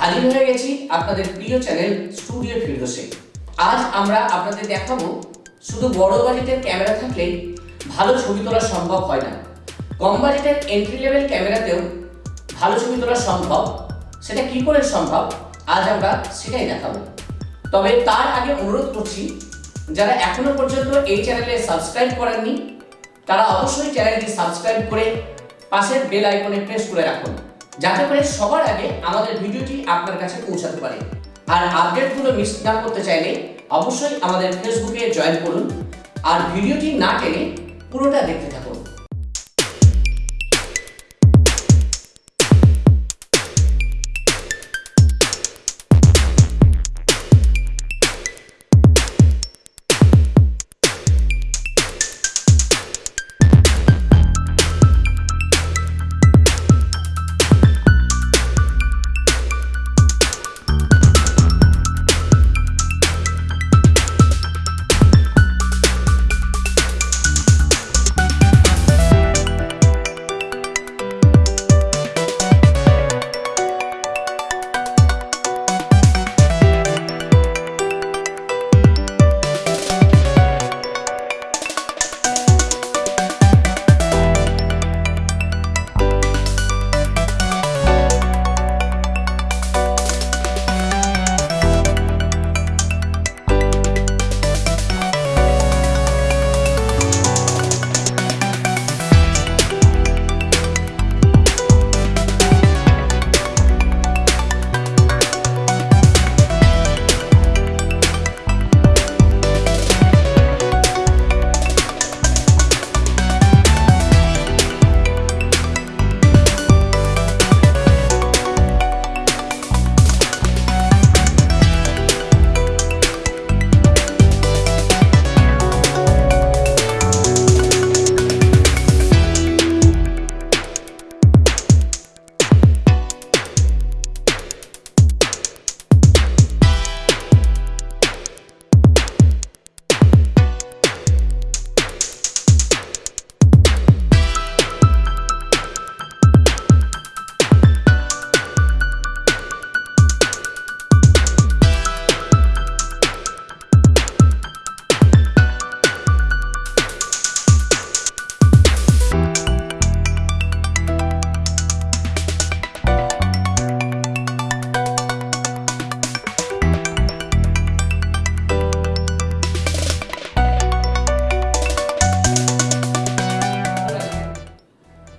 হাজির হয়ে গেছি আপনাদের প্রিয় চ্যানেল স্টুডিও ফিরদোসে। আজ আমরা আপনাদের দেখাবো, শুধু বড় বাজেটের ক্যামেরা থাকলে ভালো ছবি তোলা সম্ভব হয় না। কম বাজেটের এন্ট্রি লেভেল ক্যামেরাতেও ভালো ছবি তোলা সম্ভব। সেটা কি করে সম্ভব, আজ আমরা সেটাই দেখাবো। তবে তার আগে অনুরোধ করছি, যারা এখনও পর্যন্ত এই চ্যানেলে সাবস্ক্রাইব করেননি, তারা অবশ্যই চ্যানেলটি সাবস্ক্রাইব করে পাশের বেল আইকনে প্রেস করে রাখুন। যাতে করে সবার আগে আমাদের ভিডিওটি আপনার কাছে পৌঁছাতে পারে। আর আপডেটগুলো মিস না করতে চাইলে অবশ্যই আমাদের ফেসবুকে জয়েন করুন। আর ভিডিওটি না টেনে পুরোটা দেখতে থাকুন।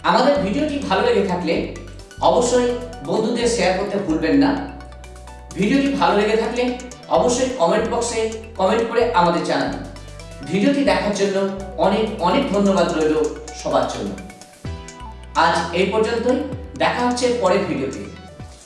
আমাদের ভিডিওটি ভালো লেগে থাকলে অবশ্যই বন্ধুদের শেয়ার করতে ভুলবেন না। ভিডিওটি ভালো লেগে থাকলে অবশ্যই কমেন্ট বক্সে কমেন্ট করে আমাদের জানান। ভিডিওটি দেখার জন্য অনেক অনেক ধন্যবাদ রইল সবার জন্য। আজ এই পর্যন্তই। দেখা হচ্ছে পরের ভিডিওতে।